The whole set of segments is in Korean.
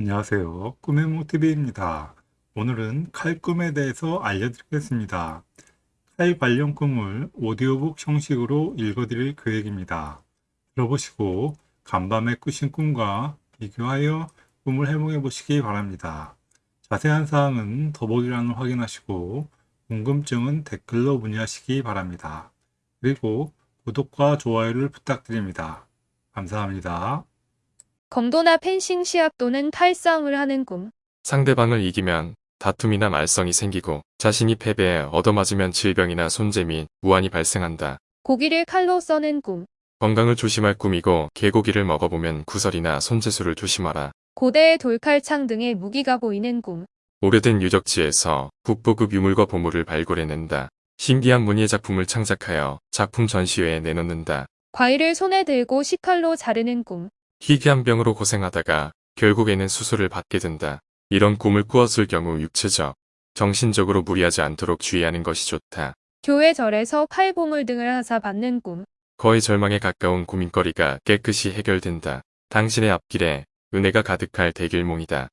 안녕하세요. 꿈의 모티브입니다. 오늘은 칼 꿈에 대해서 알려드리겠습니다. 칼 관련 꿈을 오디오북 형식으로 읽어드릴 계획입니다. 들어보시고 간밤에 꾸신 꿈과 비교하여 꿈을 해몽해 보시기 바랍니다. 자세한 사항은 더보기란을 확인하시고 궁금증은 댓글로 문의하시기 바랍니다. 그리고 구독과 좋아요를 부탁드립니다. 감사합니다. 검도나 펜싱 시합 또는 칼싸움을 하는 꿈. 상대방을 이기면 다툼이나 말썽이 생기고 자신이 패배해 얻어맞으면 질병이나 손재 및 무한이 발생한다. 고기를 칼로 써는 꿈. 건강을 조심할 꿈이고 개고기를 먹어보면 구설이나 손재수를 조심하라. 고대의 돌칼창 등의 무기가 보이는 꿈. 오래된 유적지에서 국보급 유물과 보물을 발굴해낸다. 신기한 문예 작품을 창작하여 작품 전시회에 내놓는다. 과일을 손에 들고 식칼로 자르는 꿈. 희귀한 병으로 고생하다가 결국에는 수술을 받게 된다. 이런 꿈을 꾸었을 경우 육체적, 정신적으로 무리하지 않도록 주의하는 것이 좋다. 교회 절에서 칼보물 등을 하사 받는 꿈. 거의 절망에 가까운 고민거리가 깨끗이 해결된다. 당신의 앞길에 은혜가 가득할 대길몽이다.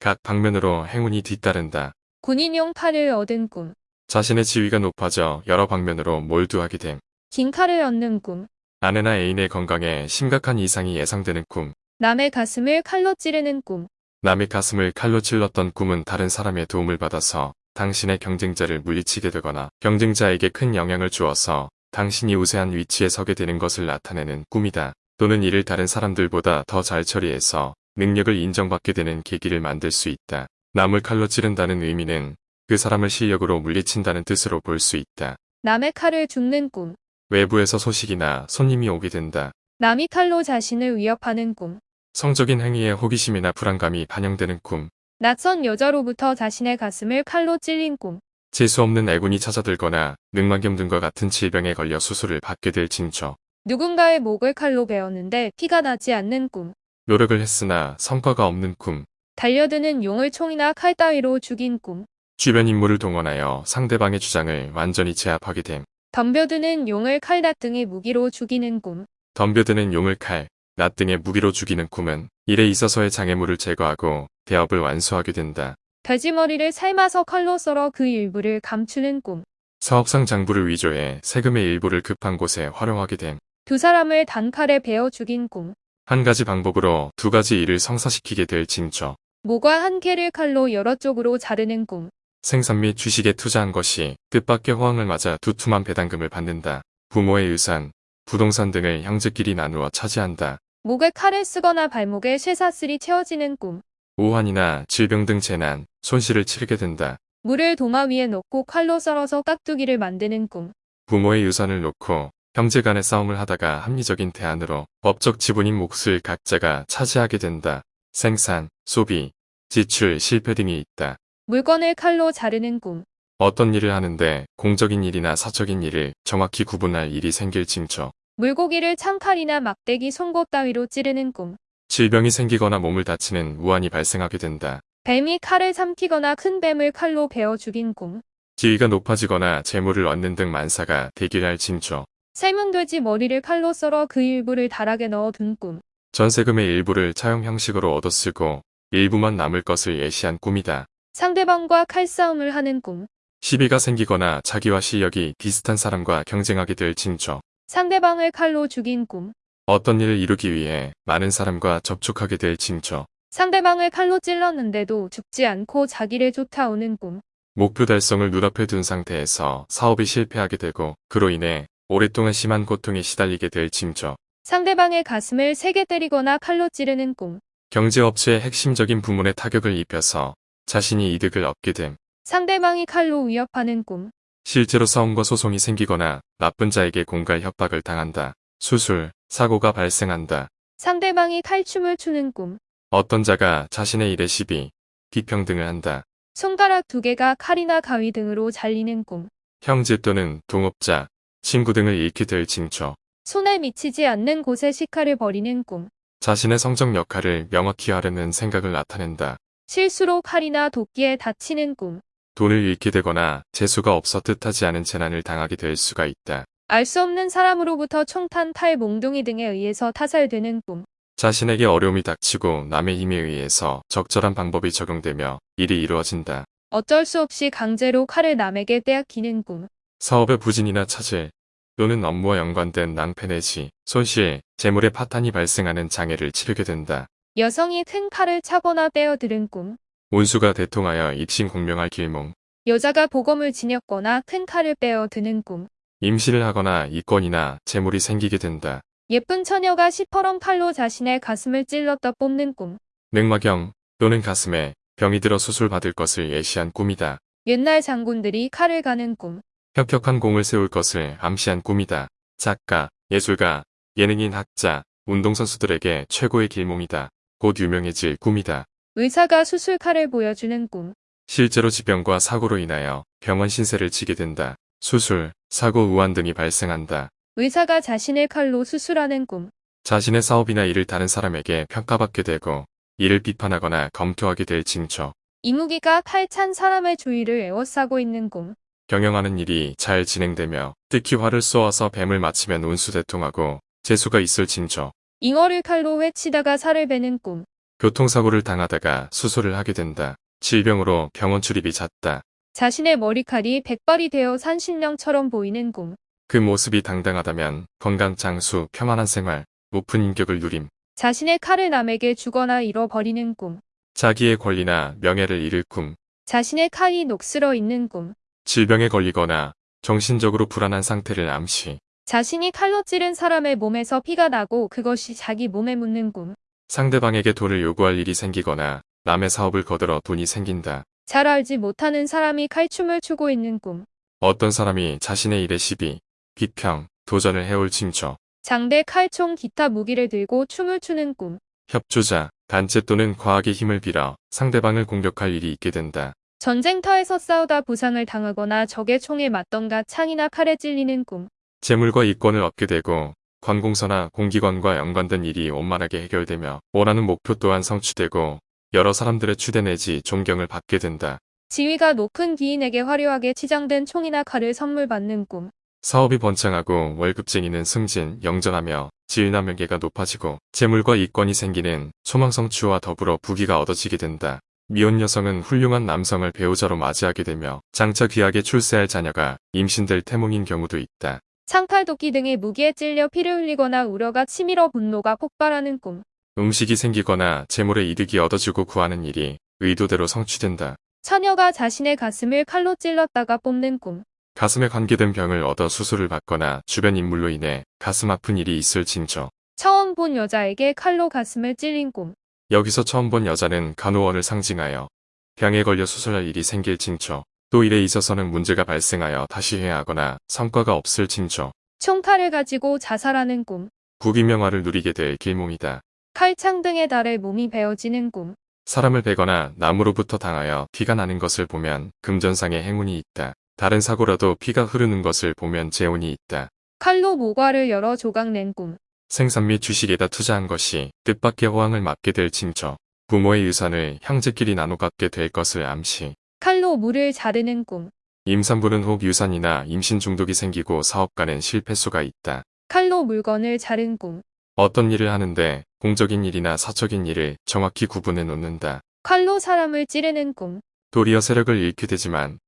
각 방면으로 행운이 뒤따른다. 군인용 칼을 얻은 꿈. 자신의 지위가 높아져 여러 방면으로 몰두하게 됨. 긴 칼을 얻는 꿈. 아내나 애인의 건강에 심각한 이상이 예상되는 꿈. 남의 가슴을 칼로 찌르는 꿈. 남의 가슴을 칼로 찔렀던 꿈은 다른 사람의 도움을 받아서 당신의 경쟁자를 물리치게 되거나 경쟁자에게 큰 영향을 주어서 당신이 우세한 위치에 서게 되는 것을 나타내는 꿈이다. 또는 이를 다른 사람들보다 더 잘 처리해서 능력을 인정받게 되는 계기를 만들 수 있다. 남을 칼로 찌른다는 의미는 그 사람을 실력으로 물리친다는 뜻으로 볼 수 있다. 남의 칼을 죽는 꿈. 외부에서 소식이나 손님이 오게 된다. 남이 칼로 자신을 위협하는 꿈. 성적인 행위에 호기심이나 불안감이 반영되는 꿈. 낯선 여자로부터 자신의 가슴을 칼로 찔린 꿈. 재수 없는 애군이 찾아들거나 늑막염 등과 같은 질병에 걸려 수술을 받게 될 징조. 누군가의 목을 칼로 베었는데 피가 나지 않는 꿈. 노력을 했으나 성과가 없는 꿈. 달려드는 용을 총이나 칼 따위로 죽인 꿈. 주변 인물을 동원하여 상대방의 주장을 완전히 제압하게 됨. 덤벼드는 용을 칼낫 등의 무기로 죽이는 꿈. 덤벼드는 용을 칼, 낫 등의 무기로 죽이는 꿈은 일에 있어서의 장애물을 제거하고 대업을 완수하게 된다. 돼지머리를 삶아서 칼로 썰어 그 일부를 감추는 꿈. 사업상 장부를 위조해 세금의 일부를 급한 곳에 활용하게 됨. 두 사람을 단칼에 베어 죽인 꿈. 한 가지 방법으로 두 가지 일을 성사시키게 될 징조. 모과 한 개를 칼로 여러 쪽으로 자르는 꿈. 생산 및 주식에 투자한 것이 뜻밖의 호황을 맞아 두툼한 배당금을 받는다. 부모의 유산, 부동산 등을 형제끼리 나누어 차지한다. 목에 칼을 쓰거나 발목에 쇠사슬이 채워지는 꿈. 우환이나 질병 등 재난, 손실을 치르게 된다. 물을 도마 위에 넣고 칼로 썰어서 깍두기를 만드는 꿈. 부모의 유산을 놓고 형제 간의 싸움을 하다가 합리적인 대안으로 법적 지분인 몫을 각자가 차지하게 된다. 생산, 소비, 지출, 실패 등이 있다. 물건을 칼로 자르는 꿈. 어떤 일을 하는데 공적인 일이나 사적인 일을 정확히 구분할 일이 생길 징조. 물고기를 창칼이나 막대기 송곳 따위로 찌르는 꿈. 질병이 생기거나 몸을 다치는 우환이 발생하게 된다. 뱀이 칼을 삼키거나 큰 뱀을 칼로 베어 죽인 꿈. 지위가 높아지거나 재물을 얻는 등 만사가 대길할 징조. 삶은 돼지 머리를 칼로 썰어 그 일부를 다락에 넣어 둔 꿈. 전세금의 일부를 차용 형식으로 얻어쓰고 일부만 남을 것을 예시한 꿈이다. 상대방과 칼싸움을 하는 꿈. 시비가 생기거나 자기와 실력이 비슷한 사람과 경쟁하게 될 징조. 상대방을 칼로 죽인 꿈. 어떤 일을 이루기 위해 많은 사람과 접촉하게 될 징조. 상대방을 칼로 찔렀는데도 죽지 않고 자기를 쫓아오는 꿈. 목표 달성을 눈앞에 둔 상태에서 사업이 실패하게 되고 그로 인해 오랫동안 심한 고통에 시달리게 될 징조. 상대방의 가슴을 세게 때리거나 칼로 찌르는 꿈. 경제업체의 핵심적인 부문에 타격을 입혀서 자신이 이득을 얻게 됨. 상대방이 칼로 위협하는 꿈. 실제로 싸움과 소송이 생기거나 나쁜 자에게 공갈 협박을 당한다. 수술, 사고가 발생한다. 상대방이 칼춤을 추는 꿈. 어떤 자가 자신의 일에 시비, 비평등을 한다. 손가락 두 개가 칼이나 가위 등으로 잘리는 꿈. 형제 또는 동업자, 친구 등을 잃게 될 징조. 손에 미치지 않는 곳에 식칼을 버리는 꿈. 자신의 성적 역할을 명확히 하려는 생각을 나타낸다. 실수로 칼이나 도끼에 다치는 꿈. 돈을 잃게 되거나 재수가 없어 뜻하지 않은 재난을 당하게 될 수가 있다. 알 수 없는 사람으로부터 총탄, 탈, 몽둥이 등에 의해서 타살되는 꿈. 자신에게 어려움이 닥치고 남의 힘에 의해서 적절한 방법이 적용되며 일이 이루어진다. 어쩔 수 없이 강제로 칼을 남에게 떼앗기는 꿈. 사업의 부진이나 차질 또는 업무와 연관된 낭패 내지 손실, 재물의 파탄이 발생하는 장애를 치르게 된다. 여성이 큰 칼을 차거나 떼어들은 꿈. 운수가 대통하여 입신 공명할 길몽, 여자가 보검을 지녔거나 큰 칼을 빼어드는 꿈. 임신을 하거나 이권이나 재물이 생기게 된다. 예쁜 처녀가 시퍼런 칼로 자신의 가슴을 찔렀다 뽑는 꿈. 맹마경 또는 가슴에 병이 들어 수술받을 것을 예시한 꿈이다. 옛날 장군들이 칼을 가는 꿈. 혁혁한 공을 세울 것을 암시한 꿈이다. 작가, 예술가, 예능인 학자, 운동선수들에게 최고의 길몽이다. 곧 유명해질 꿈이다. 의사가 수술칼을 보여주는 꿈. 실제로 지병과 사고로 인하여 병원 신세를 지게 된다. 수술, 사고, 우환 등이 발생한다. 의사가 자신의 칼로 수술하는 꿈. 자신의 사업이나 일을 다른 사람에게 평가받게 되고 이를 비판하거나 검토하게 될 징조. 이무기가 칼찬 사람의 주위를 에워싸고 있는 꿈. 경영하는 일이 잘 진행되며 특히 활을 쏘아서 뱀을 맞추면 운수 대통하고 재수가 있을 징조. 잉어를 칼로 회치다가 살을 베는 꿈. 교통사고를 당하다가 수술을 하게 된다. 질병으로 병원 출입이 잦다. 자신의 머리칼이 백발이 되어 산신령처럼 보이는 꿈. 그 모습이 당당하다면 건강 장수, 평안한 생활, 높은 인격을 누림. 자신의 칼을 남에게 주거나 잃어버리는 꿈. 자기의 권리나 명예를 잃을 꿈. 자신의 칼이 녹슬어 있는 꿈. 질병에 걸리거나 정신적으로 불안한 상태를 암시. 자신이 칼로 찌른 사람의 몸에서 피가 나고 그것이 자기 몸에 묻는 꿈. 상대방에게 돈을 요구할 일이 생기거나 남의 사업을 거들어 돈이 생긴다. 잘 알지 못하는 사람이 칼춤을 추고 있는 꿈. 어떤 사람이 자신의 일에 시비, 비평, 도전을 해올 징조. 장대, 칼총, 기타 무기를 들고 춤을 추는 꿈. 협조자, 단체 또는 과학의 힘을 빌어 상대방을 공격할 일이 있게 된다. 전쟁터에서 싸우다 부상을 당하거나 적의 총에 맞던가 창이나 칼에 찔리는 꿈. 재물과 이권을 얻게 되고 관공서나 공기관과 연관된 일이 원만하게 해결되며 원하는 목표 또한 성취되고 여러 사람들의 추대 내지 존경을 받게 된다. 지위가 높은 기인에게 화려하게 치장된 총이나 칼을 선물 받는 꿈. 사업이 번창하고 월급쟁이는 승진, 영전하며 지위나 명예가 높아지고 재물과 이권이 생기는 소망성취와 더불어 부귀가 얻어지게 된다. 미혼 여성은 훌륭한 남성을 배우자로 맞이하게 되며 장차 귀하게 출세할 자녀가 임신될 태몽인 경우도 있다. 창칼 도끼 등의 무기에 찔려 피를 흘리거나 우려가 치밀어 분노가 폭발하는 꿈. 음식이 생기거나 재물의 이득이 얻어지고 구하는 일이 의도대로 성취된다. 처녀가 자신의 가슴을 칼로 찔렀다가 뽑는 꿈. 가슴에 관계된 병을 얻어 수술을 받거나 주변 인물로 인해 가슴 아픈 일이 있을 징조. 처음 본 여자에게 칼로 가슴을 찔린 꿈. 여기서 처음 본 여자는 간호원을 상징하여 병에 걸려 수술할 일이 생길 징조. 또 일에 있어서는 문제가 발생하여 다시 해야 하거나 성과가 없을 징조. 총칼을 가지고 자살하는 꿈. 부귀명화를 누리게 될 길몽이다. 칼창 등에 달해 몸이 베어지는 꿈. 사람을 베거나 나무로부터 당하여 피가 나는 것을 보면 금전상의 행운이 있다. 다른 사고라도 피가 흐르는 것을 보면 재운이 있다. 칼로 모과를 열어 조각 낸 꿈. 생산 및 주식에다 투자한 것이 뜻밖의 호황을 맞게 될 징조. 부모의 유산을 형제끼리 나눠 갖게 될 것을 암시. 칼로 물을 자르는 꿈. 임산부는 혹 유산이나 임신 중독이 생기고 사업가는 실패수가 있다. 칼로 물건을 자른 꿈. 어떤 일을 하는데 공적인 일이나 사적인 일을 정확히 구분해 놓는다. 칼로 사람을 찌르는 꿈. 도리어 세력을 잃게 되지만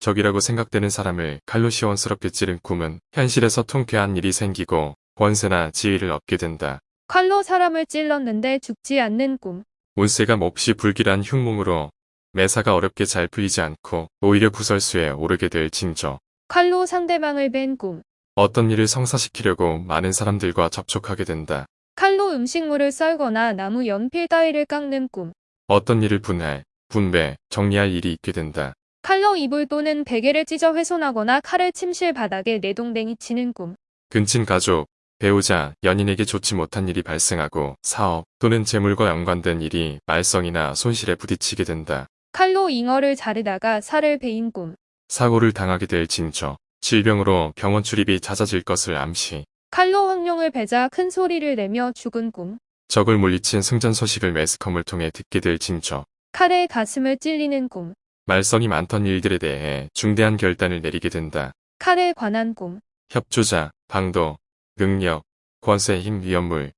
적이라고 생각되는 사람을 칼로 시원스럽게 찌른 꿈은 현실에서 통쾌한 일이 생기고 권세나 지위를 얻게 된다. 칼로 사람을 찔렀는데 죽지 않는 꿈. 운세가 몹시 불길한 흉몽으로 매사가 어렵게 잘 풀리지 않고 오히려 구설수에 오르게 될 징조. 칼로 상대방을 벤 꿈. 어떤 일을 성사시키려고 많은 사람들과 접촉하게 된다. 칼로 음식물을 썰거나 나무 연필 따위를 깎는 꿈. 어떤 일을 분할, 분배, 정리할 일이 있게 된다. 칼로 이불 또는 베개를 찢어 훼손하거나 칼을 침실 바닥에 내동댕이 치는 꿈. 근친 가족, 배우자, 연인에게 좋지 못한 일이 발생하고 사업 또는 재물과 연관된 일이 말썽이나 손실에 부딪히게 된다. 칼로 잉어를 자르다가 살을 베인 꿈. 사고를 당하게 될 징조. 질병으로 병원 출입이 잦아질 것을 암시. 칼로 황룡을 베자 큰 소리를 내며 죽은 꿈. 적을 물리친 승전 소식을 매스컴을 통해 듣게 될 징조. 칼에 가슴을 찔리는 꿈. 말썽이 많던 일들에 대해 중대한 결단을 내리게 된다. 칼에 관한 꿈. 협조자, 방도, 능력, 권세, 힘, 위험물,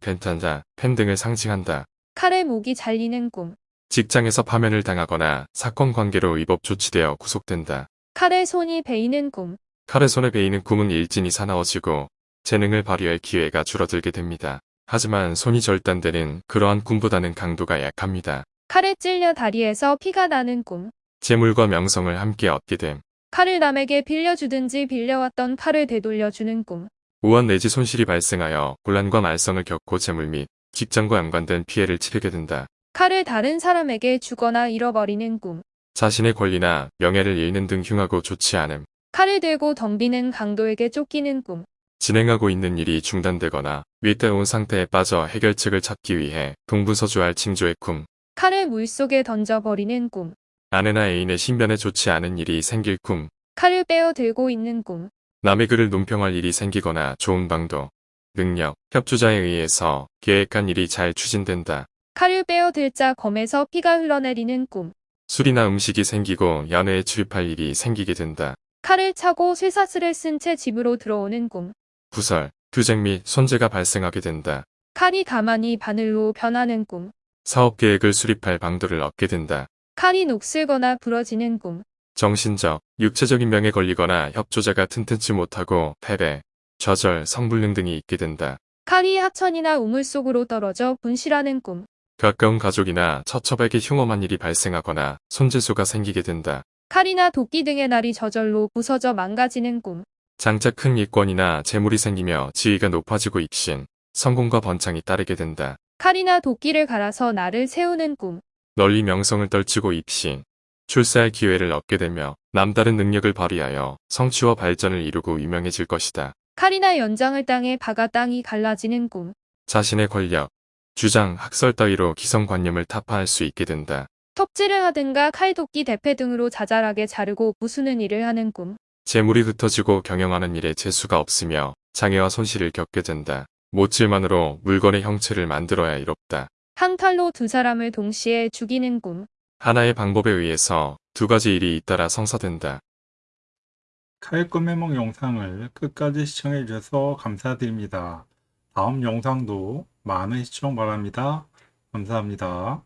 펜탄자, 펜 등을 상징한다. 칼에 목이 잘리는 꿈. 직장에서 파면을 당하거나 사건 관계로 위법 조치되어 구속된다. 칼에 손이 베이는 꿈. 칼의 손에 베이는 꿈은 일진이 사나워지고 재능을 발휘할 기회가 줄어들게 됩니다. 하지만 손이 절단되는 그러한 꿈보다는 강도가 약합니다. 칼에 찔려 다리에서 피가 나는 꿈. 재물과 명성을 함께 얻게 됨. 칼을 남에게 빌려주든지 빌려왔던 칼을 되돌려주는 꿈. 우한 내지 손실이 발생하여 곤란과 말썽을 겪고 재물 및 직장과 연관된 피해를 치르게 된다. 칼을 다른 사람에게 주거나 잃어버리는 꿈. 자신의 권리나 명예를 잃는 등 흉하고 좋지 않음. 칼을 들고 덤비는 강도에게 쫓기는 꿈. 진행하고 있는 일이 중단되거나 위태로운 상태에 빠져 해결책을 찾기 위해 동부서주할 칭조의 꿈. 칼을 물속에 던져버리는 꿈. 아내나 애인의 신변에 좋지 않은 일이 생길 꿈. 칼을 빼어 들고 있는 꿈. 남의 글을 논평할 일이 생기거나 좋은 방도, 능력, 협조자에 의해서 계획한 일이 잘 추진된다. 칼을 빼어 들자 검에서 피가 흘러내리는 꿈. 술이나 음식이 생기고 연애에 출입할 일이 생기게 된다. 칼을 차고 쇠사슬을 쓴 채 집으로 들어오는 꿈. 구설, 투쟁 및 손재가 발생하게 된다. 칼이 가만히 바늘로 변하는 꿈. 사업 계획을 수립할 방도를 얻게 된다. 칼이 녹슬거나 부러지는 꿈. 정신적, 육체적인 병에 걸리거나 협조자가 튼튼치 못하고 패배, 좌절, 성불능 등이 있게 된다. 칼이 하천이나 우물 속으로 떨어져 분실하는 꿈. 가까운 가족이나 처첩에게 흉엄한 일이 발생하거나 손재수가 생기게 된다. 칼이나 도끼 등의 날이 저절로 부서져 망가지는 꿈. 장차 큰 이권이나 재물이 생기며 지위가 높아지고 입신, 성공과 번창이 따르게 된다. 칼이나 도끼를 갈아서 나를 세우는 꿈. 널리 명성을 떨치고 입신, 출세할 기회를 얻게 되며 남다른 능력을 발휘하여 성취와 발전을 이루고 유명해질 것이다. 칼이나 연장을 땅에 박아 땅이 갈라지는 꿈. 자신의 권력, 주장, 학설 따위로 기성관념을 타파할 수 있게 된다. 톱질을 하든가 칼도끼 대패 등으로 자잘하게 자르고 부수는 일을 하는 꿈. 재물이 흩어지고 경영하는 일에 재수가 없으며 장애와 손실을 겪게 된다. 못질만으로 물건의 형체를 만들어야 이롭다. 항탈로 두 사람을 동시에 죽이는 꿈. 하나의 방법에 의해서 두 가지 일이 잇따라 성사된다. 칼꿈 해몽 영상을 끝까지 시청해 주셔서 감사드립니다. 다음 영상도 많은 시청 바랍니다. 감사합니다.